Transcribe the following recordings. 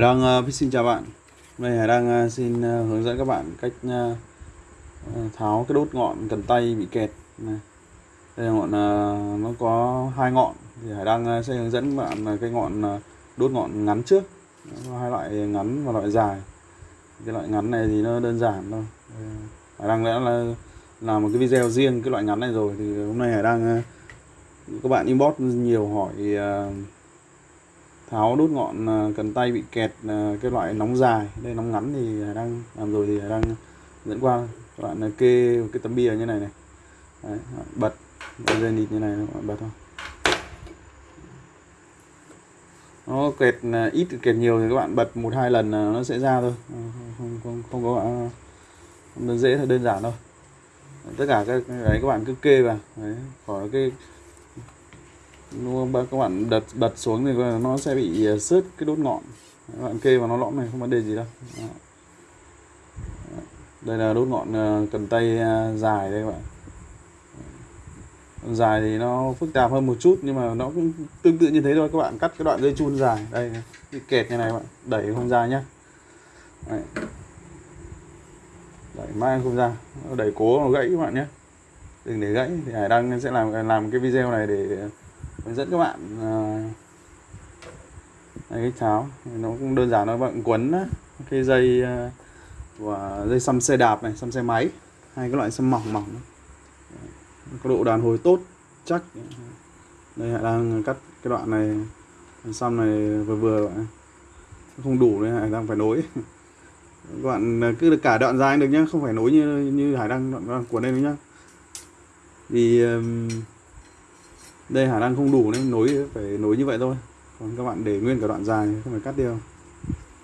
Đăng uh, xin chào bạn. Hôm nay Hải Đăng uh, xin uh, hướng dẫn các bạn cách uh, tháo cái đốt ngọn cần tay bị kẹt này. Đây là ngọn uh, nó có hai ngọn. Thì Hải Đăng uh, sẽ hướng dẫn các bạn uh, cái ngọn uh, đốt ngọn ngắn trước. Nó có hai loại ngắn và loại dài. Cái loại ngắn này thì nó đơn giản thôi. Hải Đăng đã là làm một cái video riêng cái loại ngắn này rồi. Thì hôm nay Hải Đăng uh, các bạn inbox nhiều hỏi uh, tháo đốt ngọn à, cần tay bị kẹt à, cái loại nóng dài. Đây nóng ngắn thì đang làm rồi thì đang dẫn qua các bạn à, kê cái tấm bia như này này. Đấy, bật dây nịt như này các bạn bật thôi. Nó kẹt ít kẹt nhiều thì các bạn bật một hai lần nó sẽ ra thôi. Không không không có không dễ thôi đơn giản thôi tất cả các đấy các bạn cứ kê vào. Đấy, khỏi cái luôn các bạn đặt bật xuống thì nó sẽ bị à, sứt cái đốt ngọn. Các bạn kê vào nó lõm này, không vấn đề gì đâu. Đây là đốt ngọn à, cần tay à, dài đây các bạn. Dài thì nó phức tạp hơn một chút, nhưng mà nó cũng tương tự như thế thôi. Các bạn cắt cái đoạn dây chun dài. Đây bị kẹt như này các bạn. Đẩy không ra nhá. Đấy. đẩy mãi không ra. Đẩy cố nó gãy các bạn nhé đừng để gãy. Thì hải đăng sẽ làm làm cái video này để hướng dẫn các bạn à, đây, cái tháo nó cũng đơn giản nó bạn quấn cái dây à, của dây xăm xe đạp này xăm xe máy hai cái loại xăm mỏng mỏng có độ đàn hồi tốt chắc. Đây hải đang cắt cái đoạn này xăm này vừa vừa bạn không đủ nên hải đang phải nối. Các bạn à, cứ được cả đoạn dài được nhá không phải nối như như hải đang đoạn, đoạn cuốn đây nhá. Vì um, đây khả năng không đủ nên nối phải nối như vậy thôi. Còn các bạn để nguyên cả đoạn dài không phải cắt đi đâu.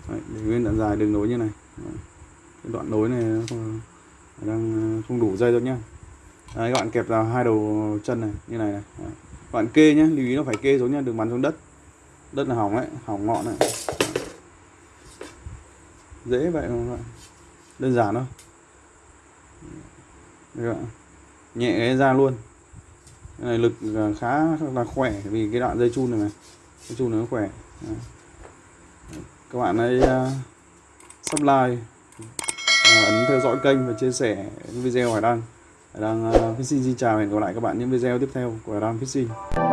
Đấy, để nguyên đoạn dài đừng nối như này. Đấy. cái đoạn nối này không, đang ờ, không đủ dây đâu nhá. Đấy, các bạn kẹp vào hai đầu chân này như này này. Đấy. các bạn kê nhé lưu ý nó phải kê xuống nhá đừng bắn xuống đất. Đất là hỏng đấy hỏng ngọn này dễ vậy mà đơn giản thôi. Bạn. nhẹ cái ra luôn này, lực à, khá là khỏe vì cái đoạn dây chun này này dây chun nó khỏe. Đấy. các bạn hãy uh, subscribe uh, ấn theo dõi kênh và chia sẻ video Hải Đăng. Hải Đăng uh, Fishing xin chào và hẹn gặp lại các bạn những video tiếp theo của Hải Đăng Fishing